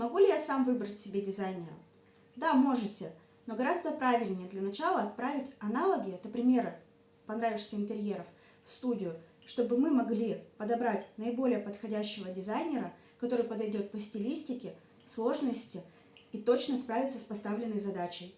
Могу ли я сам выбрать себе дизайнера? Да, можете, но гораздо правильнее для начала отправить аналоги, это примеры понравившихся интерьеров, в студию, чтобы мы могли подобрать наиболее подходящего дизайнера, который подойдет по стилистике, сложности и точно справится с поставленной задачей.